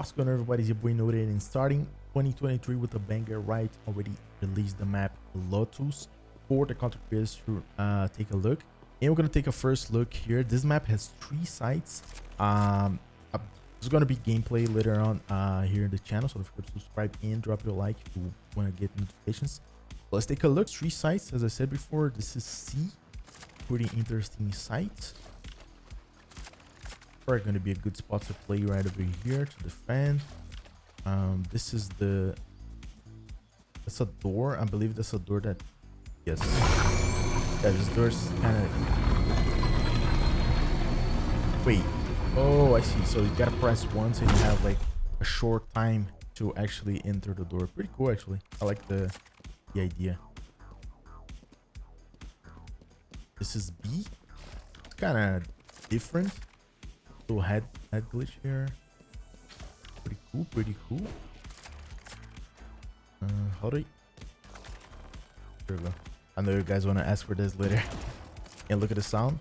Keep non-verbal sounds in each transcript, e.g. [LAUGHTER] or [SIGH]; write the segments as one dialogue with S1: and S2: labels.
S1: What's going on everybody, it's your boy Noted and starting 2023 with a banger right already released the map Lotus for the content creators to uh, take a look. And we're going to take a first look here. This map has three sites. Um, uh, there's going to be gameplay later on uh, here in the channel. So don't forget to subscribe and drop your like if you want to get notifications. Let's take a look. Three sites, as I said before. This is C. Pretty interesting site probably going to be a good spot to play right over here to defend. Um, this is the... That's a door. I believe that's a door that... Yes. Yeah, this door's kind of... Wait. Oh, I see. So you gotta press once and you have like a short time to actually enter the door. Pretty cool, actually. I like the, the idea. This is B. It's kind of different little head head glitch here. Pretty cool, pretty cool. Uh, how do. There we go. I know you guys want to ask for this later. [LAUGHS] and look at the sound.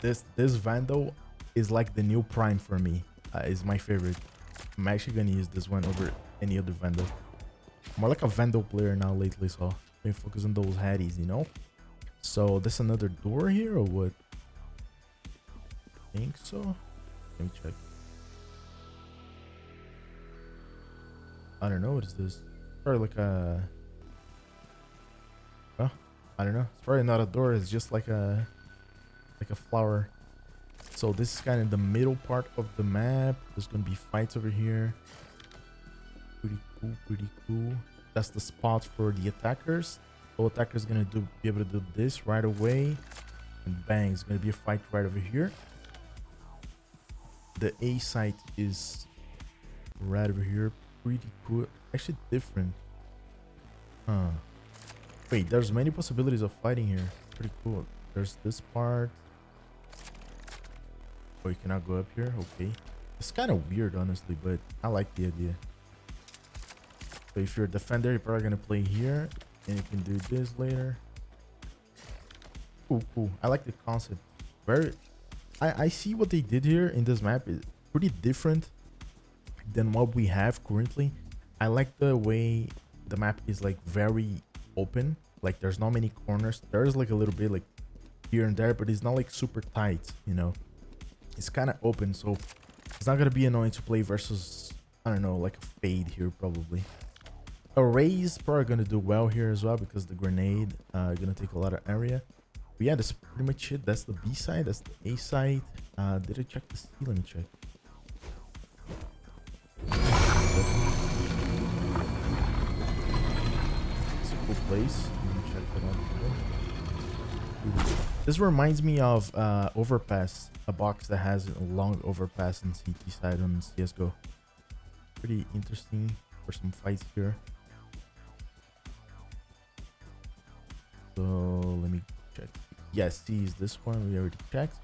S1: This this Vandal is like the new Prime for me. Uh, is my favorite. I'm actually gonna use this one over any other Vandal. More like a Vandal player now lately, so been focus on those headies, you know. So this another door here or what? Think so. Let me check. I don't know. What is this? Probably like a... Oh, I don't know. It's probably not a door. It's just like a... Like a flower. So this is kind of the middle part of the map. There's to be fights over here. Pretty cool. Pretty cool. That's the spot for the attackers. So attacker's to do be able to do this right away. And bang, it's to be a fight right over here the A site is right over here. Pretty cool. Actually different. Huh. Wait, there's many possibilities of fighting here. Pretty cool. There's this part. Oh, you cannot go up here? Okay. It's kind of weird, honestly, but I like the idea. So if you're a defender, you're probably going to play here. And you can do this later. Cool, cool. I like the concept. Very I, I see what they did here in this map is pretty different than what we have currently. I like the way the map is like very open. Like there's not many corners. There's like a little bit like here and there, but it's not like super tight, you know. It's kind of open, so it's not gonna be annoying to play versus I don't know, like a fade here probably. A Raze probably gonna do well here as well because the grenade uh gonna take a lot of area. But yeah, that's pretty much it. That's the B side. That's the A side. Uh, did I check the C? Let me check. It's a cool place. This reminds me of uh, Overpass, a box that has a long overpass and CT side on CSGO. Pretty interesting for some fights here. So yes is this one we already checked.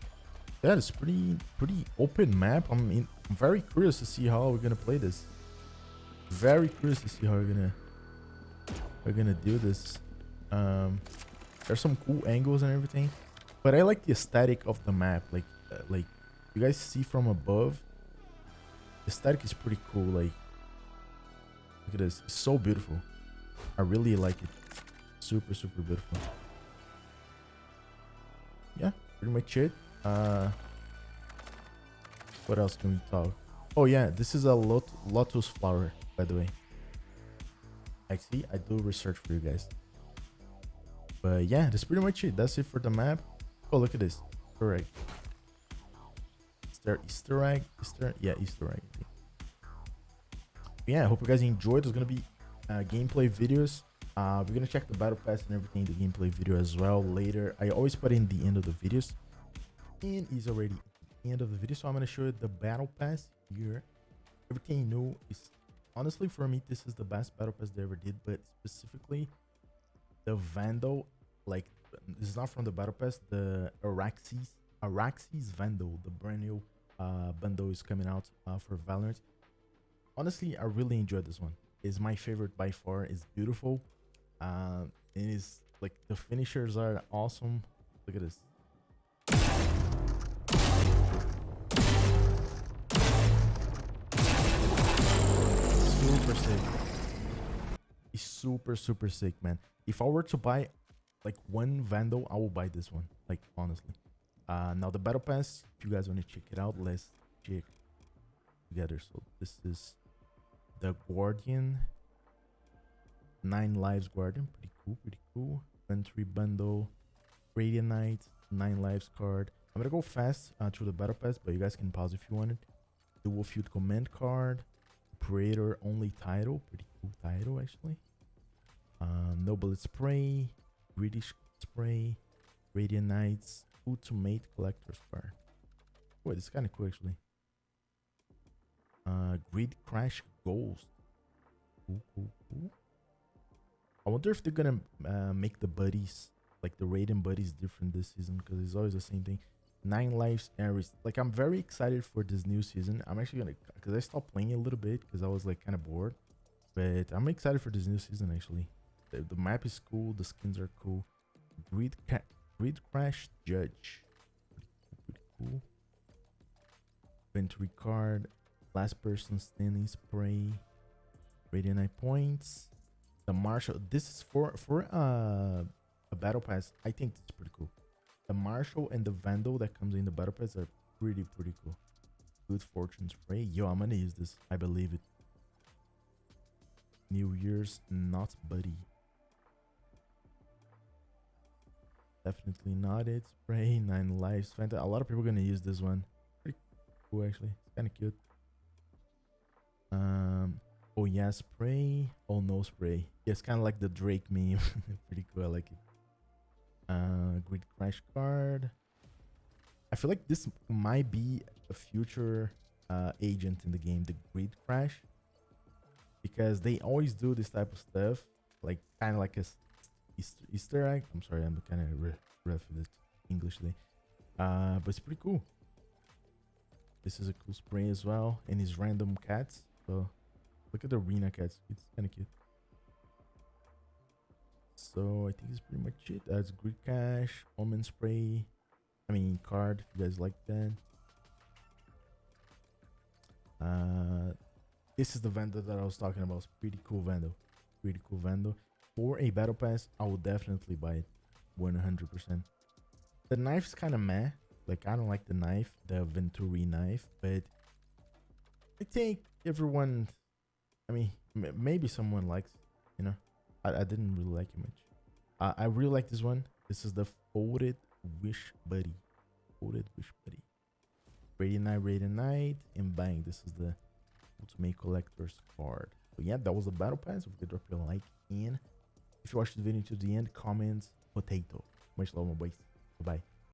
S1: That is pretty pretty open map. I'm, I'm very curious to see how we're gonna play this. Very curious to see how we're gonna we're gonna do this. Um there's some cool angles and everything but i like the aesthetic of the map. Like uh, like you guys see from above the aesthetic is pretty cool. Like look at this. It's so beautiful. I really like it. Super super beautiful pretty much it. Uh, what else can we talk? Oh yeah, this is a lot lotus flower, by the way. Actually, I do research for you guys. But yeah, that's pretty much it. That's it for the map. Oh, look at this. Egg. Is there Easter egg? Easter? Yeah, Easter egg. Yeah, I hope you guys enjoyed. There's gonna be uh, gameplay videos uh, we're gonna check the battle pass and everything, the gameplay video as well later. I always put in the end of the videos, and is already the end of the video. So I'm gonna show you the battle pass here. Everything know is honestly for me, this is the best battle pass they ever did, but specifically the Vandal, like this is not from the battle pass, the Araxys, Araxys Vandal, the brand new uh, bundle is coming out uh, for Valorant. Honestly, I really enjoyed this one. Is my favorite by far. It's beautiful uh, it is like the finishers are awesome. Look at this. Super sick. It's super, super sick, man. If I were to buy like one Vandal, I will buy this one. Like, honestly. Uh, now the Battle Pass, if you guys want to check it out, let's check together. So this is the Guardian. Nine Lives Guardian. Pretty cool, pretty cool. Entry Bundle. Radiant Knight. Nine Lives card. I'm gonna go fast uh, through the Battle Pass, but you guys can pause if you want it. Dual Field Command card. Operator only title. Pretty cool title, actually. Um, Noble Spray. British Spray. Radiant Knights. Ultimate Collector's card. Wait, this is kind of cool, actually. Uh, Grid Crash Ghost. Cool, cool, cool. I wonder if they're gonna uh, make the buddies, like the raiding buddies, different this season because it's always the same thing. Nine lives Ares. Like I'm very excited for this new season. I'm actually gonna because I stopped playing a little bit because I was like kind of bored, but I'm excited for this new season actually. The, the map is cool. The skins are cool. Grid Grid Crash Judge. Pretty cool. Inventory card. Last person standing spray. Radiant points the marshal this is for for uh a battle pass i think it's pretty cool. The marshal and the vandal that comes in the battle pass are pretty pretty cool. Good fortune spray yo i'm gonna use this. I believe it. New year's not buddy. Definitely not it spray nine lives. Fanta. a lot of people are gonna use this one. Pretty cool actually. It's kind of cute. Um Oh yeah, spray. Oh no, spray. Yeah, it's kind of like the Drake meme. [LAUGHS] Pretty cool. I like it. Uh, Grid Crash card. I feel like this might be a future uh, agent in the game, the Grid Crash, because they always do this type of stuff, like kind of like a Easter, egg. I'm sorry, I'm kind of rough with it Englishly, uh, but it's pretty cool. This is a cool spray as well, and his random cats. So Look at the arena cats. It's kind of cute. So I think it's pretty much it. That's Grid Crash, Omen Spray. I mean card if you guys like that. Uh, this is the Vandal that I was talking about. It's pretty cool Vandal. Pretty cool Vandal. For a battle pass, I will definitely buy it. 100%. The knife's kind of meh. Like, I don't like the knife, the Venturi knife, but I think everyone I mean, maybe someone likes, you know. I, I didn't really like it much. Uh, I really like this one. This is the Folded Wish Buddy. Folded Wish Buddy. Radiant Knight, Radiant Knight, and bang, this is the Ultimate Collector's card. So yeah, that was the Battle Pass. If you could drop your like in. If you watched the video to the end, comments potato. Much love, my boys. Bye-bye.